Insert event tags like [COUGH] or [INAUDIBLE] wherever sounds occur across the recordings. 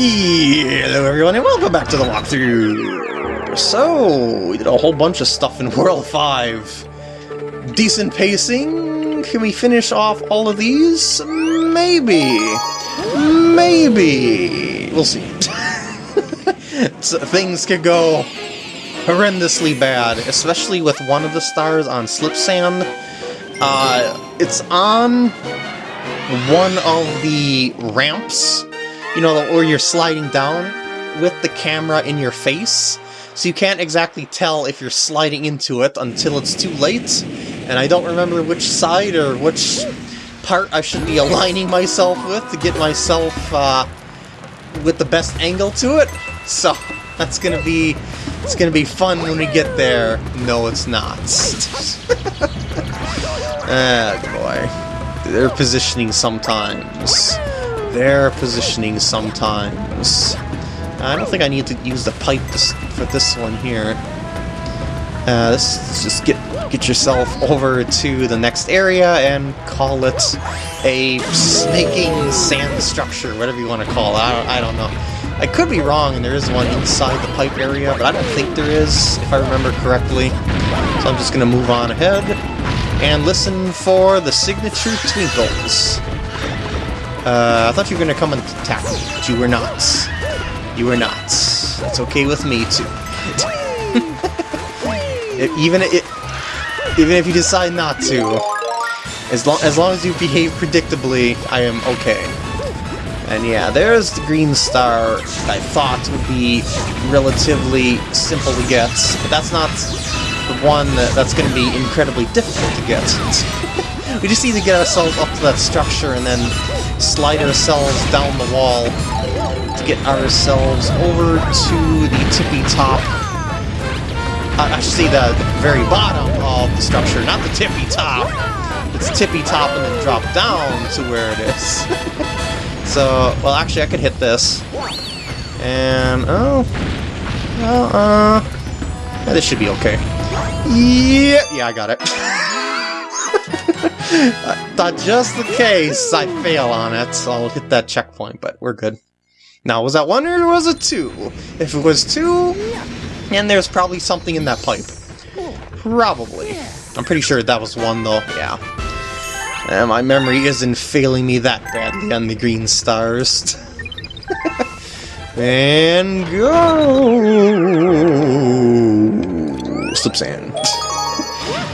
Hello everyone and welcome back to the walkthrough! So, we did a whole bunch of stuff in [LAUGHS] World 5. Decent pacing? Can we finish off all of these? Maybe. Maybe. We'll see. [LAUGHS] so, things could go horrendously bad, especially with one of the stars on Slipsand. Uh, it's on one of the ramps you know, where you're sliding down with the camera in your face, so you can't exactly tell if you're sliding into it until it's too late, and I don't remember which side or which part I should be aligning myself with to get myself uh, with the best angle to it, so that's gonna be it's gonna be fun when we get there. No, it's not. [LAUGHS] ah, boy. They're positioning sometimes their positioning sometimes. I don't think I need to use the pipe for this one here. Uh, let's just get get yourself over to the next area and call it a snaking sand structure, whatever you want to call it. I don't, I don't know. I could be wrong and there is one inside the pipe area, but I don't think there is, if I remember correctly. So I'm just going to move on ahead and listen for the signature twinkles. Uh, I thought you were gonna come and attack me, but you were not. You were not. That's okay with me, too. [LAUGHS] even, it, even if you decide not to, as, long as long as you behave predictably, I am okay. And yeah, there's the green star I thought would be relatively simple to get, but that's not the one that, that's going to be incredibly difficult to get. [LAUGHS] we just need to get ourselves up to that structure and then slide ourselves down the wall to get ourselves over to the tippy top. Uh, I should say the very bottom of the structure, not the tippy top. It's tippy top and then drop down to where it is. [LAUGHS] so, well, actually, I could hit this. And, oh, well, uh, yeah, this should be okay. Yeah, yeah, I got it. [LAUGHS] Thought just the case I fail on it, so I'll hit that checkpoint, but we're good. Now, was that one or was it two? If it was two, and there's probably something in that pipe. Probably. I'm pretty sure that was one, though, yeah. And my memory isn't failing me that badly on the green stars. [LAUGHS] and go! Slipsand.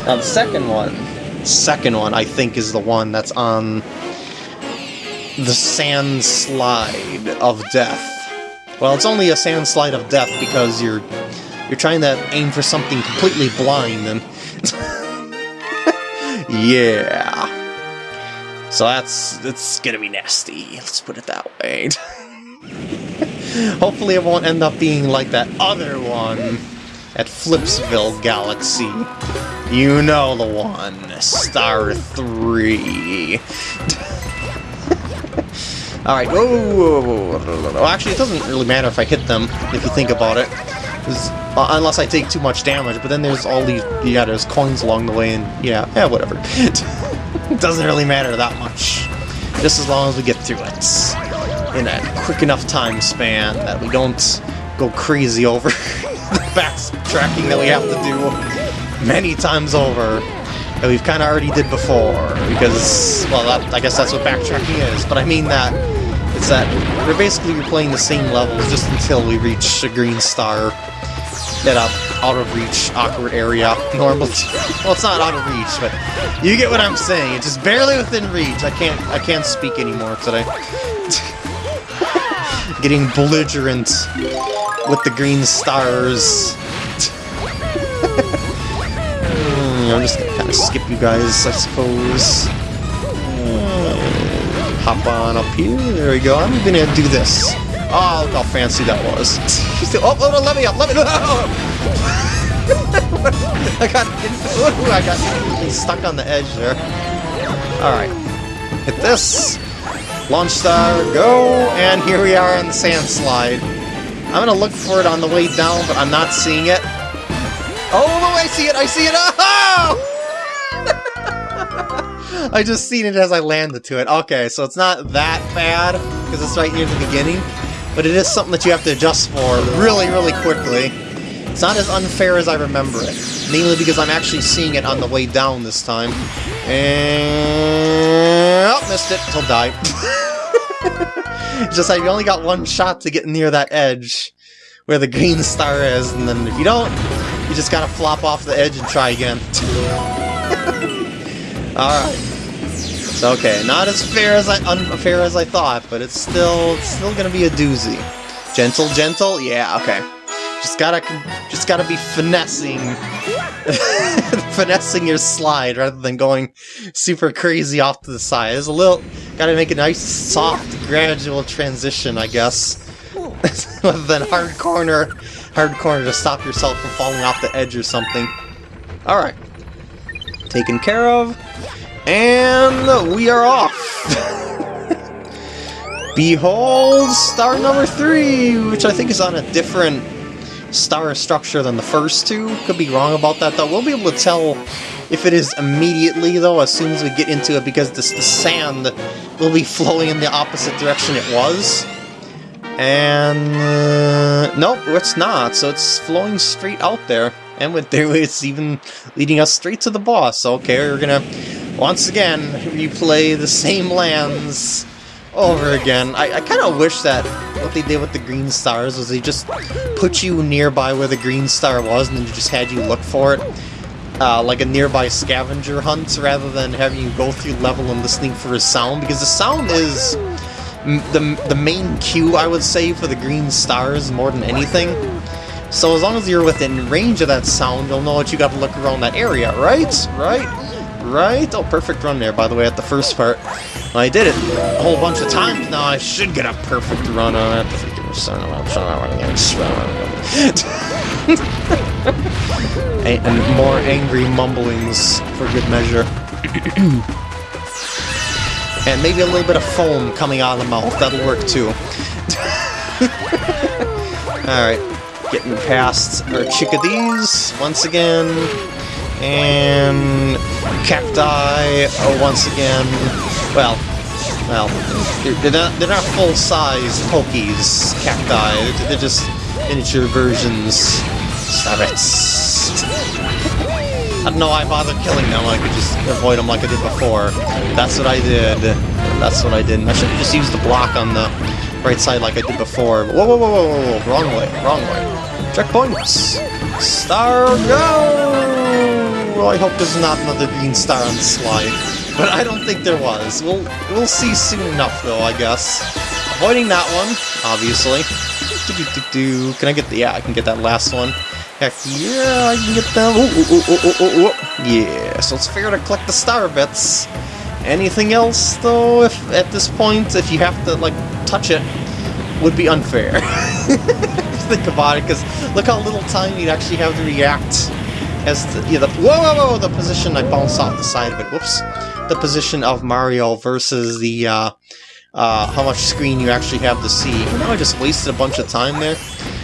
Now the second one second one, I think, is the one that's on the sand slide of death. Well, it's only a sand slide of death because you're you're trying to aim for something completely blind and [LAUGHS] yeah. So that's it's gonna be nasty. Let's put it that way. [LAUGHS] Hopefully it won't end up being like that other one at Flipsville Galaxy. You know the one. Star 3. [LAUGHS] Alright, oh, actually it doesn't really matter if I hit them, if you think about it. Uh, unless I take too much damage, but then there's all these, yeah, there's coins along the way, and yeah, yeah, whatever. it [LAUGHS] doesn't really matter that much. Just as long as we get through it. In a quick enough time span that we don't go crazy over [LAUGHS] [LAUGHS] backtracking that we have to do many times over that we've kind of already did before, because, well, that, I guess that's what backtracking is, but I mean that it's that we're basically replaying the same levels just until we reach a green star that up out of reach awkward area. [LAUGHS] Normal well it's not out of reach but you get what I'm saying. It's just barely within reach. I can't I can't speak anymore today. [LAUGHS] Getting belligerent with the green stars. Hmm, I'm just gonna kind of skip you guys, I suppose. Hmm, hop on up here. There we go. I'm gonna do this. Oh, look how fancy that was. oh, oh, no, let me up, let me up. [LAUGHS] I got, ooh, I got stuck on the edge there. Alright. Hit this. Launch star, go, and here we are on the sand slide. I'm gonna look for it on the way down, but I'm not seeing it. Oh, no, I see it! I see it! Oh! [LAUGHS] I just seen it as I landed to it. Okay, so it's not that bad, because it's right near the beginning. but it is something that you have to adjust for really, really quickly. It's not as unfair as I remember it, mainly because I'm actually seeing it on the way down this time. And... Oh, missed it. He'll die. [LAUGHS] [LAUGHS] just like you only got one shot to get near that edge where the green star is, and then if you don't, you just gotta flop off the edge and try again. [LAUGHS] Alright. Okay, not as fair as I unfair as I thought, but it's still it's still gonna be a doozy. Gentle, gentle, yeah, okay. Just gotta just gotta be finessing [LAUGHS] finessing your slide rather than going super crazy off to the side. There's a little gotta make a nice soft gradual transition, I guess. [LAUGHS] rather than hard corner hard corner to stop yourself from falling off the edge or something. Alright. Taken care of. And we are off! [LAUGHS] Behold star number three, which I think is on a different star structure than the first two. Could be wrong about that though. We'll be able to tell if it is immediately though as soon as we get into it because this, the sand will be [LAUGHS] flowing in the opposite direction it was. And uh, nope, it's not. So it's flowing straight out there. And with there, [LAUGHS] it's even leading us straight to the boss. Okay, we're gonna once again replay the same lands over again. I, I kind of wish that what they did with the green stars was they just put you nearby where the green star was and then just had you look for it. Uh, like a nearby scavenger hunt rather than having you go through level and listening for a sound because the sound is the, the main cue I would say for the green stars more than anything. So as long as you're within range of that sound, you'll know what you got to look around that area, right? Right? Right? Oh, perfect run there, by the way, at the first part. I did it a whole bunch of times now. I should get a perfect run on it. [LAUGHS] and more angry mumblings for good measure. [CLEARS THROAT] and maybe a little bit of foam coming out of the mouth. That'll work too. [LAUGHS] Alright, getting past our chickadees once again. And cacti oh, once again. Well, well, they're, not, they're not full-size Pokeys cacti. They're just miniature versions. Stop it. I don't know why I bothered killing them, I could just avoid them like I did before. That's what I did. That's what I did. I should have just used the block on the right side like I did before. Whoa, whoa, whoa, whoa, whoa, whoa. wrong way, wrong way. Checkpoints! Star go! Well, I hope there's not another green star on the slide. But I don't think there was. We'll, we'll see soon enough, though, I guess. Avoiding that one, obviously. Do, do, do. Can I get the... Yeah, I can get that last one. Heck yeah, I can get them. Ooh, ooh, ooh. Yeah, so it's fair to collect the star bits. Anything else, though, if at this point, if you have to, like, touch it, would be unfair. [LAUGHS] think about it, because look how little time you'd actually have to react as the, yeah, the whoa, whoa, whoa, the position I bounced off the side of it, whoops, the position of Mario versus the, uh, uh, how much screen you actually have to see. Know, I just wasted a bunch of time there,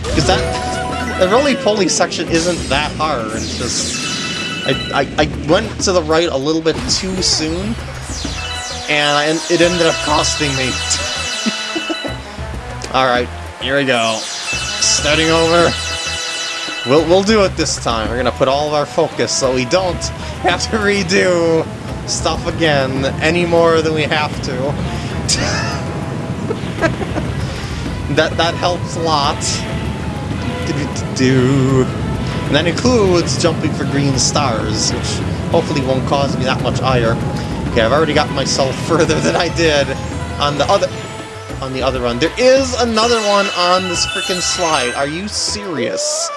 because that, the roly-poly section isn't that hard, it's just, I, I, I went to the right a little bit too soon, and I, it ended up costing me. [LAUGHS] Alright, here we go starting over. We'll, we'll do it this time. We're gonna put all of our focus so we don't have to redo stuff again any more than we have to. [LAUGHS] that that helps a lot. And that includes jumping for green stars, which hopefully won't cause me that much ire. Okay, I've already got myself [LAUGHS] further than I did on the other on the other run. There is another one on this freaking slide. Are you serious?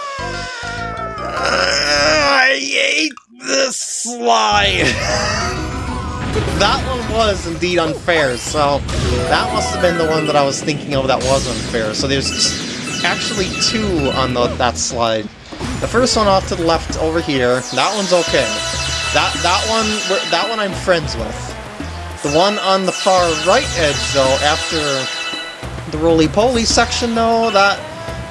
I hate this slide. that one was indeed unfair, so that must have been the one that I was thinking of that was unfair. So there's actually two on the, that slide. The first one off to the left over here, that one's okay. That that one that one I'm friends with. The one on the far right edge, though, after the roly-poly section, though, that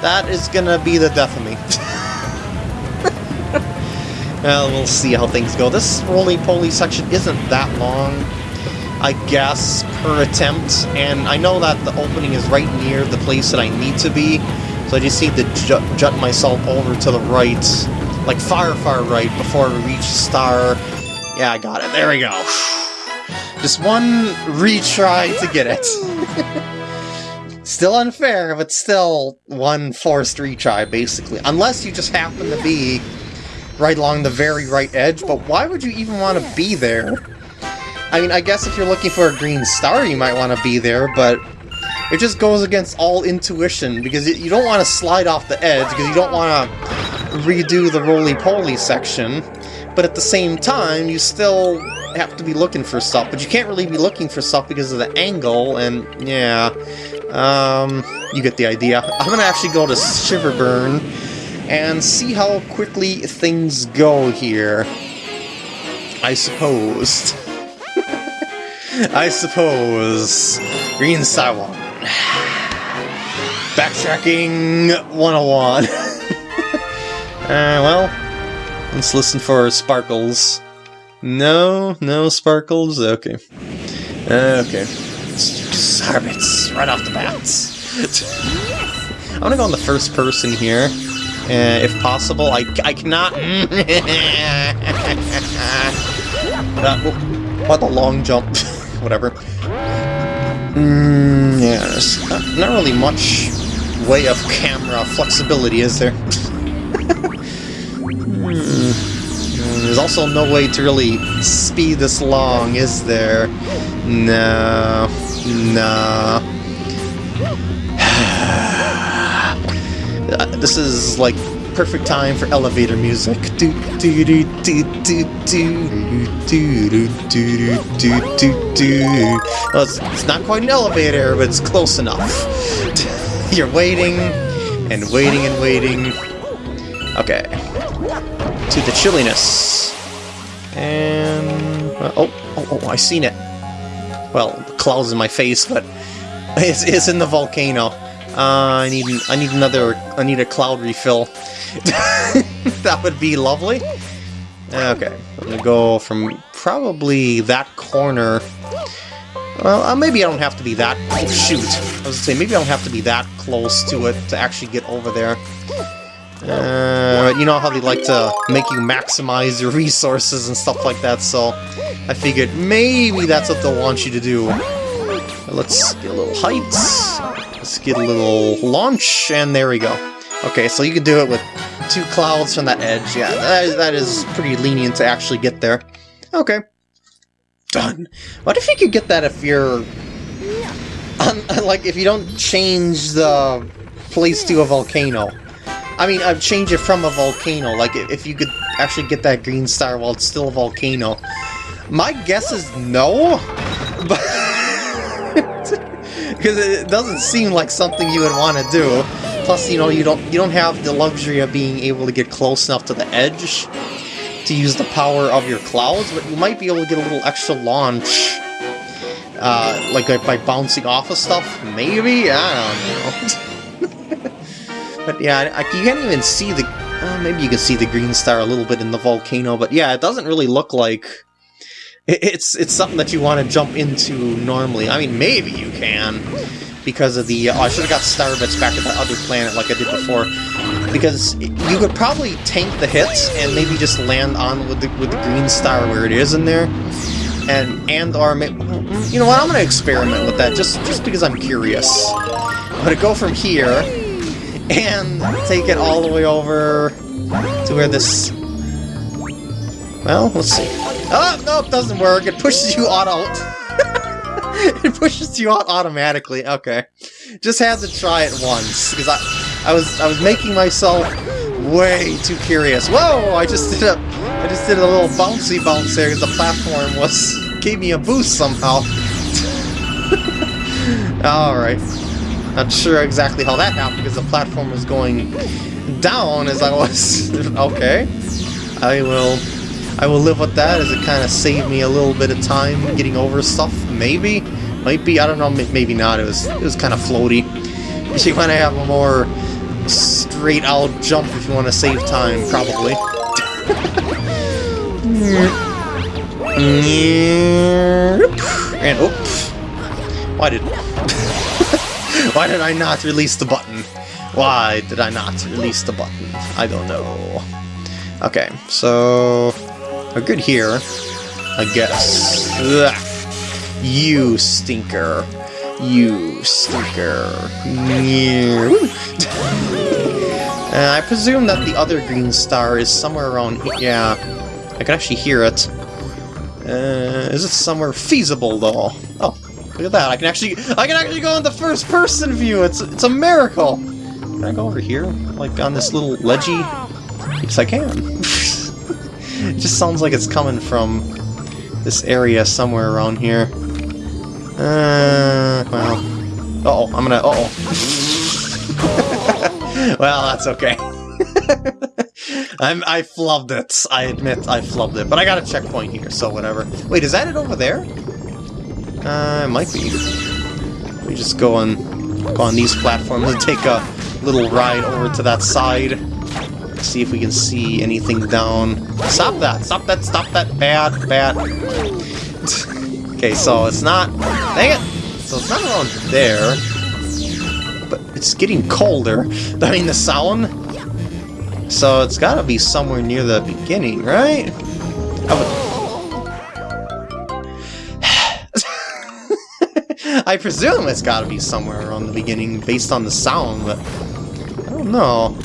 that is gonna be the death of me. [LAUGHS] well, we'll see how things go. This roly-poly section isn't that long. I guess, per attempt, and I know that the opening is right near the place that I need to be, so I just need to jut, jut myself over to the right, like far, far right, before I reach the star. Yeah, I got it. There we go. [SIGHS] Just one retry to get it. [LAUGHS] still unfair, but still one forced retry, basically. Unless you just happen to be right along the very right edge, but why would you even want to be there? I mean, I guess if you're looking for a green star, you might want to be there, but it just goes against all intuition, because you don't want to slide off the edge, because you don't want to redo the roly-poly section, but at the same time, you still have to be looking for stuff, but you can't really be looking for stuff because of the angle, and yeah, um, you get the idea. I'm gonna actually go to Shiverburn and see how quickly things go here. I suppose. [LAUGHS] I suppose. Green 1. Backtracking 101. [LAUGHS] uh, well, let's listen for sparkles. No, no sparkles? Okay. Okay. Starbits, right off the bat. I'm gonna go on the first person here. Uh, if possible, I, I cannot... [LAUGHS] uh, what a long jump. [LAUGHS] Whatever. Mm, yeah, there's not, not really much way of camera flexibility, is there? [LAUGHS] hmm. There's also no way to really speed this long, is there? No. No. this is like perfect time for elevator music. Do do do do do do do do do do do do. Well, it's, it's not quite an elevator, but it's close enough. You're waiting and waiting and waiting. Okay. To the chilliness. And uh, oh, oh, oh, I seen it. Well, clouds in my face, but it's, it's in the volcano. Uh, I need I need another I need a cloud refill. [LAUGHS] that would be lovely. Okay, I'm gonna go from probably that corner. Well, uh, maybe I don't have to be that. Oh shoot! I was gonna say maybe I don't have to be that close to it to actually get over there. Uh, you know how they like to make you maximize your resources and stuff like that, so I figured maybe that's what they'll want you to do. Let's get a little height. Let's get a little launch, and there we go. Okay, so you can do it with two clouds from that edge. Yeah, that is, that is pretty lenient to actually get there. Okay. Done. What if you could get that if you're... [LAUGHS] like, if you don't change the place to a volcano? I mean, I've changed it from a volcano. Like, if you could actually get that green star while it's still a volcano. My guess is no, [LAUGHS] but... [LAUGHS] because it doesn't seem like something you would want to do. Plus, you know, you don't you don't have the luxury of being able to get close enough to the edge to use the power of your clouds, but you might be able to get a little extra launch, uh, like by bouncing off of stuff. Maybe I don't know. [LAUGHS] but yeah, I, you can't even see the. Uh, maybe you can see the green star a little bit in the volcano, but yeah, it doesn't really look like it's it's something that you want to jump into normally. I mean, maybe you can, because of the... Oh, I should have got Starbits back at that other planet like I did before. Because you could probably tank the hits and maybe just land on with the, with the green star where it is in there. And, and or... You know what, I'm going to experiment with that just, just because I'm curious. I'm to go from here and take it all the way over to where this... Well, let's see. Oh, nope, it doesn't work. It pushes you auto... [LAUGHS] it pushes you out automatically. Okay. Just had to try it once, because I, I was I was making myself way too curious. Whoa! I just did a I just did a little bouncy bounce there because the platform was gave me a boost somehow. [LAUGHS] Alright. Not sure exactly how that happened because the platform was going down as I was... okay. I will I will live with that as it kind of saved me a little bit of time getting over stuff. Maybe? Might be, I don't know, maybe not. It was, it was kind of floaty. [LAUGHS] You want to have a more straight out jump if you want to save time, probably. [LAUGHS] And oops. Why did [LAUGHS] Why did I not release the button? Why did I not release the button? I don't know. Okay, so we're good here, I guess. Ugh. You stinker. You stinker. [LAUGHS] uh, I presume that the other green star is somewhere around. Yeah, I can actually hear it. Uh, is it somewhere feasible though? Oh, look at that! I can actually, I can actually go in the first-person view. It's it's a miracle. Can I go over here, like on this little ledgy? Yes, I can. [LAUGHS] it just sounds like it's coming from this area somewhere around here. Uh, well, uh oh, I'm gonna. Uh oh. [LAUGHS] well, that's okay. [LAUGHS] I'm, I flubbed it. I admit I flubbed it. But I got a checkpoint here, so whatever. Wait, is that it over there? Uh, it might be. We just go on, go on these platforms and take a little ride over to that side. See if we can see anything down. Stop that! Stop that! Stop that! Bad! Bad! [LAUGHS] okay, so it's not... Dang it! So it's not around there. But it's getting colder. [LAUGHS] I mean, the sound so it's gotta be somewhere near the beginning, right? I presume it's gotta be somewhere around the beginning based on the sound, but I don't know.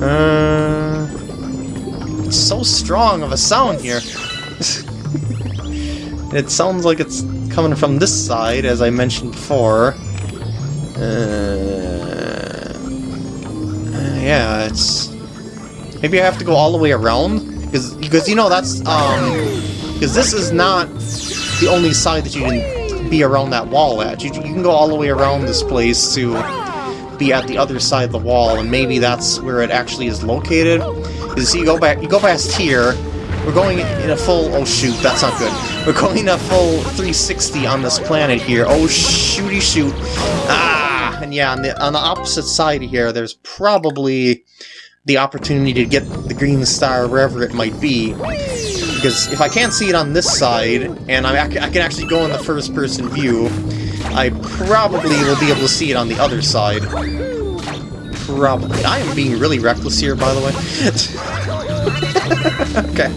Uh, it's so strong of a sound here. [LAUGHS] it sounds like it's coming from this side, as I mentioned before. Uh, uh, yeah, it's Maybe I have to go all the way around? Because, because you know, that's, um... Because this is not the only side that you can be around that wall at. You, you can go all the way around this place to be at the other side of the wall, and maybe that's where it actually is located. Because you go back, you go past here, we're going in a full, oh shoot, that's not good. We're going in a full 360 on this planet here. Oh shooty shoot. Ah! And yeah, on the, on the opposite side here, there's probably the opportunity to get the green star wherever it might be. Because if I can't see it on this side, and I, I can actually go in the first-person view, I probably will be able to see it on the other side. Probably. I am being really reckless here, by the way. [LAUGHS] okay.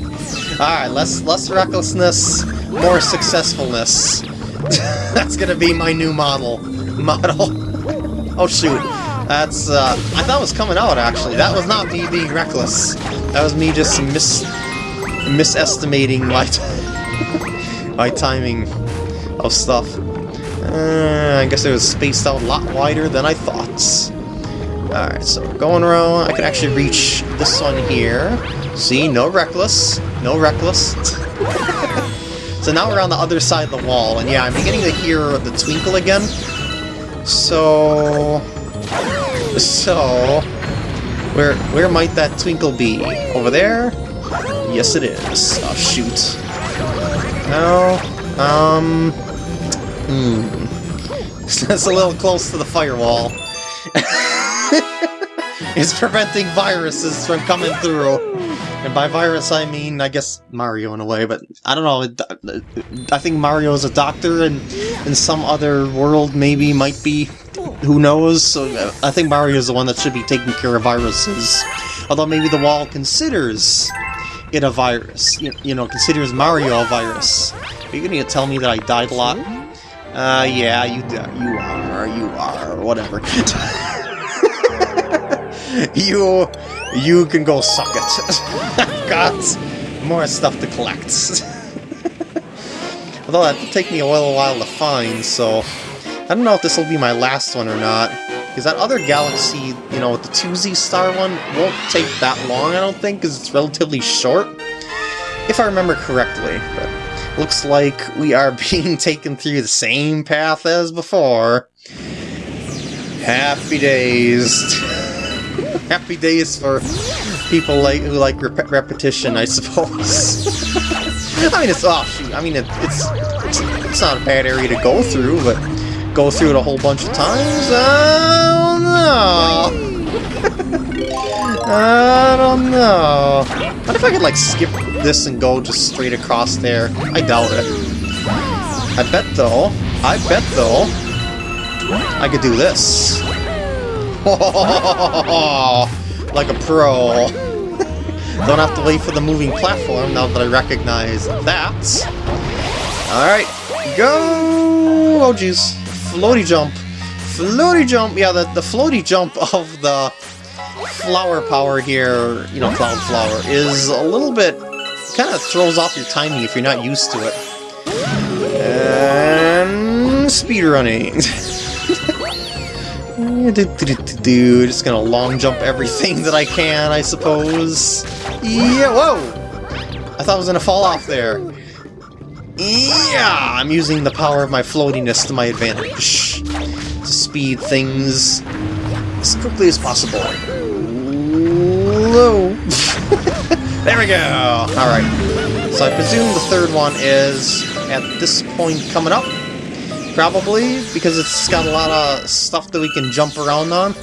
Alright, less, less recklessness, more successfulness. [LAUGHS] That's gonna be my new model. [LAUGHS] Model. Oh shoot. That's, uh, I thought it was coming out, actually. That was not me being reckless. That was me just mis misestimating my, [LAUGHS] my timing of stuff. Uh, I guess it was spaced out a lot wider than I thought. Alright, so going around, I can actually reach this one here. See, no reckless. No reckless. [LAUGHS] so now we're on the other side of the wall, and yeah, I'm beginning to hear the twinkle again. So... So, where where might that twinkle be? Over there? Yes, it is. Oh, shoot. No. Um. Hmm. [LAUGHS] That's a little close to the firewall. [LAUGHS] it's preventing viruses from coming through. And by virus, I mean, I guess Mario in a way, but I don't know. I think Mario is a doctor, and in some other world, maybe might be who knows? So I think Mario is the one that should be taking care of viruses. Although maybe the wall considers it a virus. You, you know, considers Mario a virus. Are you to tell me that I died a lot? Uh, yeah, you you are, you are, whatever. [LAUGHS] you, you can go suck it. I've [LAUGHS] got more stuff to collect. [LAUGHS] Although that will take me a little while to find, so I don't know if this will be my last one or not. Because that other galaxy, you know, the 2Z star one, won't take that long, I don't think, because it's relatively short. If I remember correctly. But looks like we are [LAUGHS] being taken through the same path as before. Happy days. [LAUGHS] Happy days for people like who like rep repetition, I suppose. [LAUGHS] I mean, it's oh shoot. I mean, it, it's, it's it's not a bad area to go through, but go through it a whole bunch of times? I don't know. [LAUGHS] I don't know. What if I could, like, skip this and go just straight across there? I doubt it. I bet though, I bet though, I could do this. [LAUGHS] like a pro. [LAUGHS] Don't have to wait for the moving platform now that I recognize that. Alright, go! Oh jeez, floaty jump. Floaty jump, yeah, the, the floaty jump [LAUGHS] of the flower power here, you know, Cloud Flower, is a little bit, kind of throws off your timing if you're not used to it. And speedrunning. [LAUGHS] Dude, just gonna long jump everything that I can, I suppose. Yeah, whoa! I thought I was gonna fall off there. Yeah, I'm using the power of my floatiness to my advantage. To speed things as quickly as possible. [LAUGHS] There we go! Alright. So I presume the third one is at this point coming up. Probably, because it's got a lot of stuff that we can jump around on,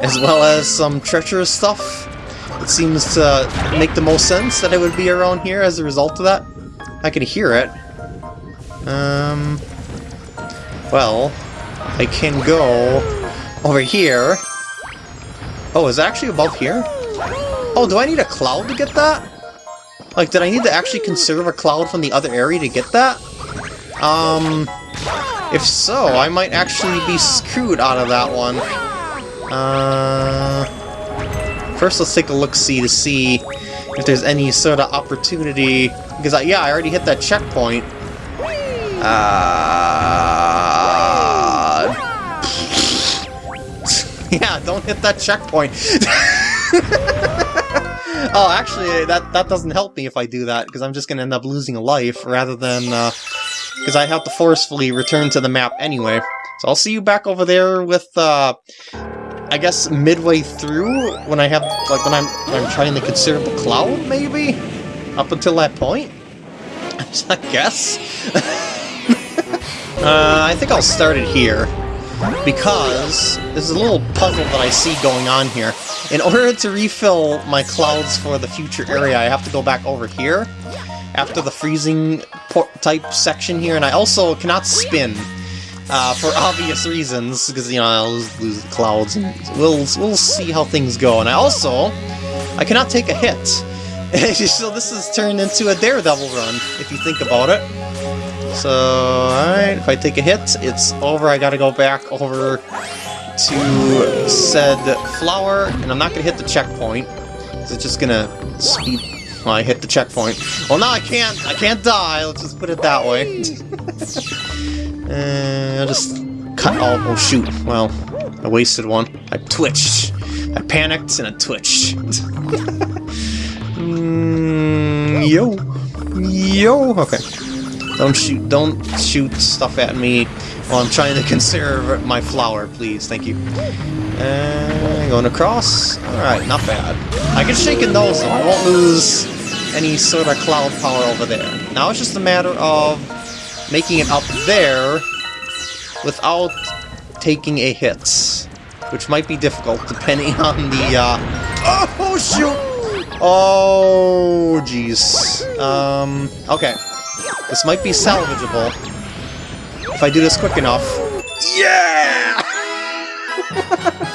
as well as some treacherous stuff. It seems to make the most sense that it would be around here as a result of that. I can hear it. Um... Well, I can go over here. Oh, is actually above here? Oh, do I need a cloud to get that? Like, did I need to actually conserve a cloud from the other area to get that? Um... If so, I might actually be screwed out of that one. Uh, first, let's take a look-see to see if there's any sort of opportunity. Because, I, yeah, I already hit that checkpoint. Uh, [LAUGHS] yeah, don't hit that checkpoint. [LAUGHS] oh, actually, that, that doesn't help me if I do that, because I'm just going to end up losing a life rather than... Uh, because I have to forcefully return to the map anyway. So I'll see you back over there with, uh, I guess midway through, when I have, like, when I'm, when I'm trying to consider the cloud, maybe? Up until that point? [LAUGHS] I guess? Uh, I think I'll start it here, because there's a little puzzle that I see going on here. In order to refill my clouds for the future area, I have to go back over here, after the freezing type section here, and I also cannot spin. Uh, for [LAUGHS] obvious reasons, because, you know, I'll lose the clouds, and we'll, we'll see how things go. And I also, I cannot take a hit. [LAUGHS] so this has turned into a Daredevil run, if you think about it. So, alright, if I take a hit, it's over. I gotta go back over to said flower, and I'm not gonna hit the checkpoint, it's just gonna speed I hit the checkpoint. Well, now I can't. I can't die. Let's just put it that way. [LAUGHS] uh, I'll just cut all. Oh shoot! Well, I wasted one. I twitched. I panicked and I twitched. [LAUGHS] mm, yo, yo. Okay. Don't shoot. Don't shoot stuff at me while I'm trying to [LAUGHS] conserve my flower, please. Thank you. And going across. Alright, not bad. I get shaken those though. I won't lose any sort of cloud power over there. Now it's just a matter of making it up there without taking a hit. Which might be difficult depending [LAUGHS] on the, uh... Oh, shoot! Oh, jeez. Um, okay. This might be salvageable. If I do this quick enough. Yeah! [LAUGHS]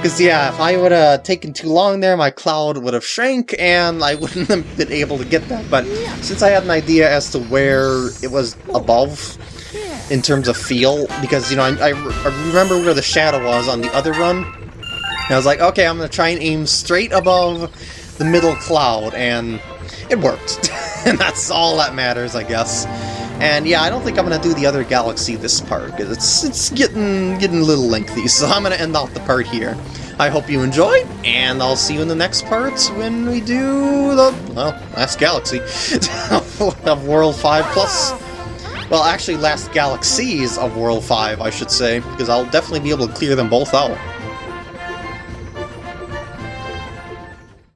Because, yeah, if I would have taken too long there, my cloud would have shrank, and I wouldn't have been able to get that. But since I had an idea as to where it was above, in terms of feel, because, you know, I, I remember where the shadow was on the other run, and I was like, okay, I'm going to try and aim straight above the middle cloud, and it worked. [LAUGHS] and that's all that matters, I guess. And yeah, I don't think I'm gonna do the other galaxy this part, because it's it's getting getting a little lengthy, [LAUGHS] so I'm gonna end off the part here. I hope you enjoyed, and I'll see you in the next part when we do the, well, last galaxy [LAUGHS] of World 5 Plus. Well, actually, last galaxies of World 5, I should say, because I'll definitely be able to clear them both out.